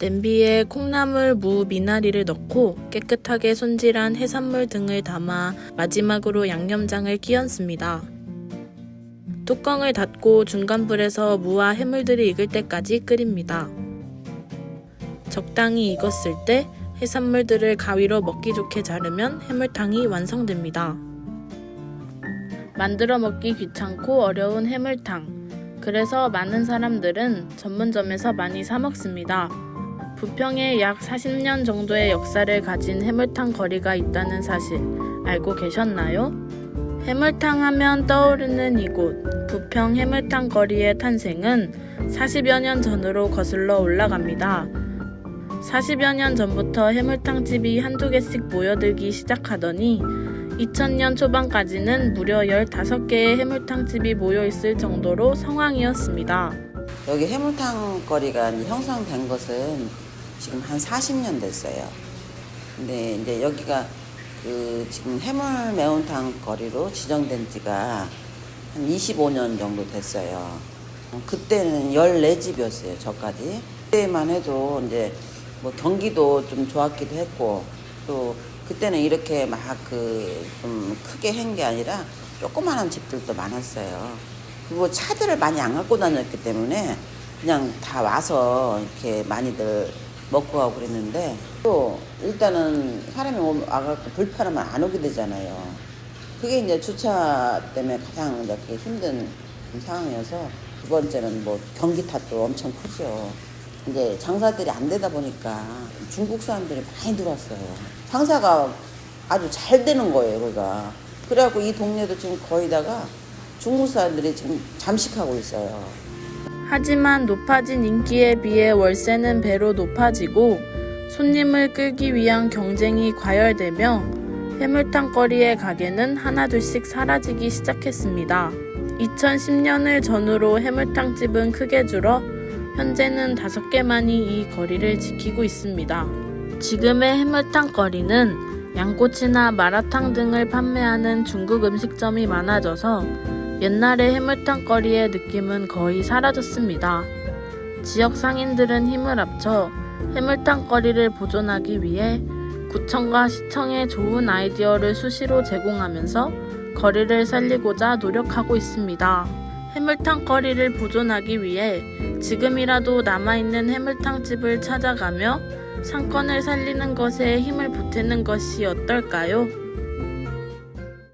냄비에 콩나물, 무, 미나리를 넣고 깨끗하게 손질한 해산물 등을 담아 마지막으로 양념장을 끼얹습니다. 뚜껑을 닫고 중간 불에서 무와 해물들이 익을 때까지 끓입니다. 적당히 익었을 때 해산물들을 가위로 먹기 좋게 자르면 해물탕이 완성됩니다. 만들어 먹기 귀찮고 어려운 해물탕. 그래서 많은 사람들은 전문점에서 많이 사 먹습니다. 부평에 약 40년 정도의 역사를 가진 해물탕 거리가 있다는 사실 알고 계셨나요? 해물탕 하면 떠오르는 이곳 부평 해물탕 거리의 탄생은 40여 년 전으로 거슬러 올라갑니다. 40여 년 전부터 해물탕집이 한두 개씩 모여들기 시작하더니 2000년 초반까지는 무려 15개의 해물탕집이 모여 있을 정도로 성황이었습니다. 여기 해물탕 거리가 형성된 것은 지금 한 40년 됐어요. 근데 이제 여기가 그 지금 해물 매운탕 거리로 지정된 지가 한 25년 정도 됐어요. 그때는 14집이었어요, 저까지. 그때만 해도 이제 뭐 경기도 좀 좋았기도 했고 또 그때는 이렇게 막 그 좀 크게 한 게 아니라 조그마한 집들도 많았어요. 그리고 차들을 많이 안 갖고 다녔기 때문에 그냥 다 와서 이렇게 많이들 먹고 가고 그랬는데 또 일단은 사람이 오- 와갖고 불편하면 안 오게 되잖아요. 그게 이제 주차 때문에 가장 이렇게 힘든 상황이어서 두 번째는 뭐 경기 탓도 엄청 크죠. 이제 장사들이 안 되다 보니까 중국 사람들이 많이 들어왔어요. 장사가 아주 잘 되는 거예요, 거기가. 그래갖고 이 동네도 지금 거의다가 중국 사람들이 지금 잠식하고 있어요. 하지만 높아진 인기에 비해 월세는 배로 높아지고 손님을 끌기 위한 경쟁이 과열되며 해물탕 거리의 가게는 하나둘씩 사라지기 시작했습니다. 2010년을 전후로 해물탕집은 크게 줄어 현재는 다섯 개만이 이 거리를 지키고 있습니다. 지금의 해물탕 거리는 양꼬치나 마라탕 등을 판매하는 중국 음식점이 많아져서 옛날의 해물탕 거리의 느낌은 거의 사라졌습니다. 지역 상인들은 힘을 합쳐 해물탕 거리를 보존하기 위해 구청과 시청에 좋은 아이디어를 수시로 제공하면서 거리를 살리고자 노력하고 있습니다. 해물탕 거리를 보존하기 위해 지금이라도 남아있는 해물탕 집을 찾아가며 상권을 살리는 것에 힘을 보태는 것이 어떨까요?